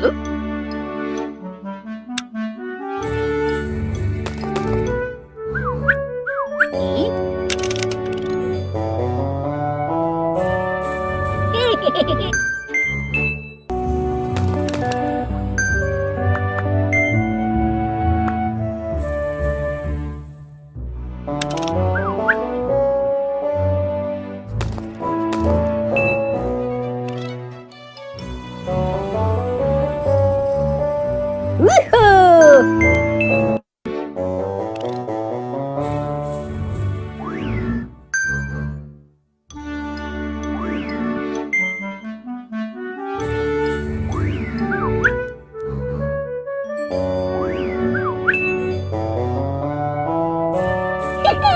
Hello?